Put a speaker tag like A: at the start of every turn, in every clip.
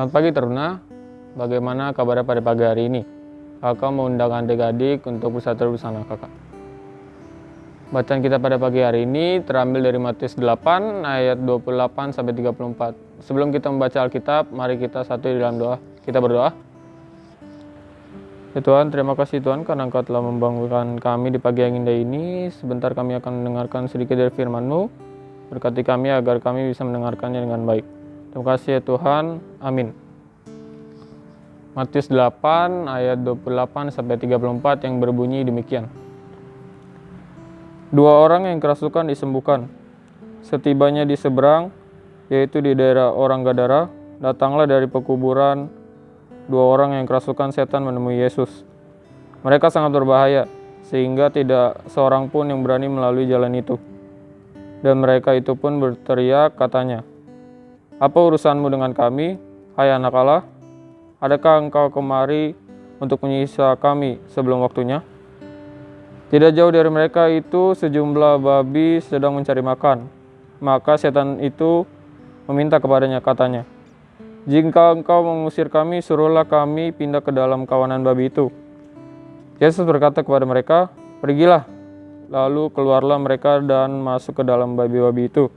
A: Selamat pagi Teruna, bagaimana kabarnya pada pagi hari ini? Kakak mengundang adik-adik untuk bersatu bersama kakak. Bacaan kita pada pagi hari ini terambil dari Matius 8 ayat 28 sampai 34. Sebelum kita membaca Alkitab, mari kita satu di dalam doa. Kita berdoa. Ya Tuhan, terima kasih Tuhan karena Engkau telah membangunkan kami di pagi yang indah ini. Sebentar kami akan mendengarkan sedikit dari firman-Mu. Berkati kami agar kami bisa mendengarkannya dengan baik. Terima kasih ya Tuhan. Amin. Matius 8 ayat 28 sampai 34 yang berbunyi demikian. Dua orang yang kerasukan disembuhkan. Setibanya di seberang, yaitu di daerah orang Gadara, datanglah dari pekuburan dua orang yang kerasukan setan menemui Yesus. Mereka sangat berbahaya, sehingga tidak seorang pun yang berani melalui jalan itu. Dan mereka itu pun berteriak katanya, apa urusanmu dengan kami, hai anak Allah? Adakah engkau kemari untuk menyisa kami sebelum waktunya? Tidak jauh dari mereka itu sejumlah babi sedang mencari makan. Maka setan itu meminta kepadanya katanya, Jika engkau mengusir kami, suruhlah kami pindah ke dalam kawanan babi itu. Yesus berkata kepada mereka, Pergilah. Lalu keluarlah mereka dan masuk ke dalam babi-babi itu.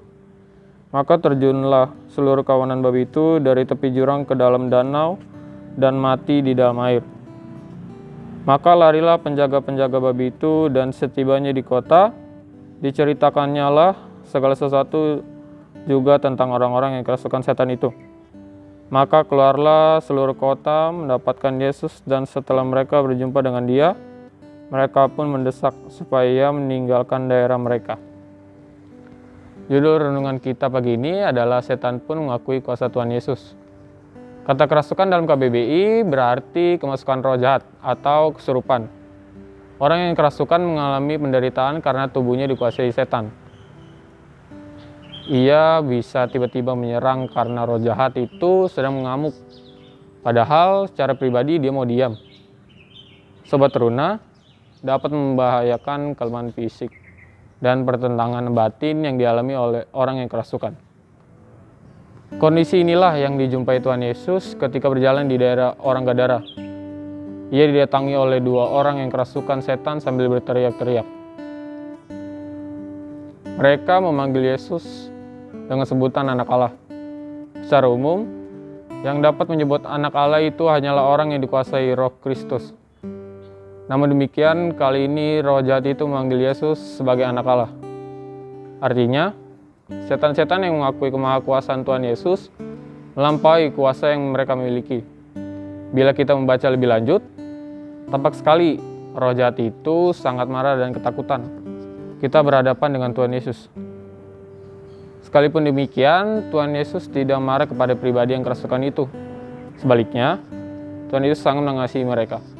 A: Maka terjunlah seluruh kawanan babi itu dari tepi jurang ke dalam danau dan mati di dalam air. Maka larilah penjaga-penjaga babi itu dan setibanya di kota, diceritakannya lah segala sesuatu juga tentang orang-orang yang kerasukan setan itu. Maka keluarlah seluruh kota mendapatkan Yesus dan setelah mereka berjumpa dengan dia, mereka pun mendesak supaya meninggalkan daerah mereka. Judul renungan kita pagi ini adalah setan pun mengakui kuasa Tuhan Yesus. Kata kerasukan dalam KBBI berarti kemasukan roh jahat atau kesurupan. Orang yang kerasukan mengalami penderitaan karena tubuhnya dikuasai setan. Ia bisa tiba-tiba menyerang karena roh jahat itu sedang mengamuk. Padahal secara pribadi dia mau diam. Sobat teruna dapat membahayakan kelemahan fisik dan pertentangan batin yang dialami oleh orang yang kerasukan. Kondisi inilah yang dijumpai Tuhan Yesus ketika berjalan di daerah orang Gadara. Ia didatangi oleh dua orang yang kerasukan setan sambil berteriak-teriak. Mereka memanggil Yesus dengan sebutan anak Allah. Secara umum, yang dapat menyebut anak Allah itu hanyalah orang yang dikuasai roh Kristus. Namun demikian, kali ini roh jahat itu memanggil Yesus sebagai anak Allah. Artinya, setan-setan yang mengakui kemahakuasaan Tuhan Yesus melampaui kuasa yang mereka miliki. Bila kita membaca lebih lanjut, tampak sekali roh jahat itu sangat marah dan ketakutan. Kita berhadapan dengan Tuhan Yesus. Sekalipun demikian, Tuhan Yesus tidak marah kepada pribadi yang kerasukan itu. Sebaliknya, Tuhan Yesus sangat mengasihi mereka.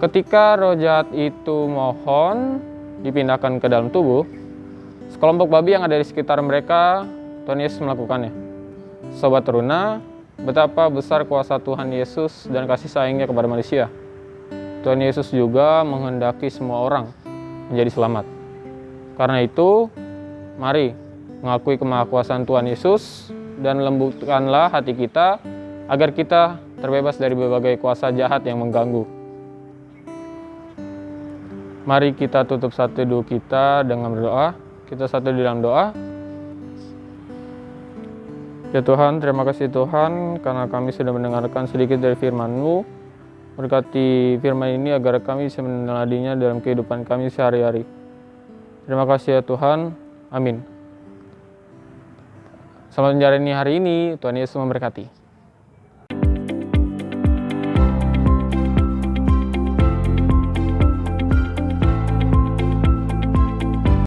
A: Ketika roh jahat itu mohon dipindahkan ke dalam tubuh, sekelompok babi yang ada di sekitar mereka, Tuhan Yesus melakukannya. Sobat teruna, betapa besar kuasa Tuhan Yesus dan kasih sayangnya kepada manusia. Tuhan Yesus juga menghendaki semua orang menjadi selamat. Karena itu, mari mengakui kemahakuasaan Tuhan Yesus dan lembutkanlah hati kita agar kita terbebas dari berbagai kuasa jahat yang mengganggu. Mari kita tutup satu dulu kita dengan berdoa. Kita satu di dalam doa. Ya Tuhan, terima kasih Tuhan karena kami sudah mendengarkan sedikit dari firman-Mu. Berkati firman ini agar kami bisa meneladinya dalam kehidupan kami sehari-hari. Terima kasih ya Tuhan. Amin. Selamat menjalani hari ini. Tuhan Yesus memberkati.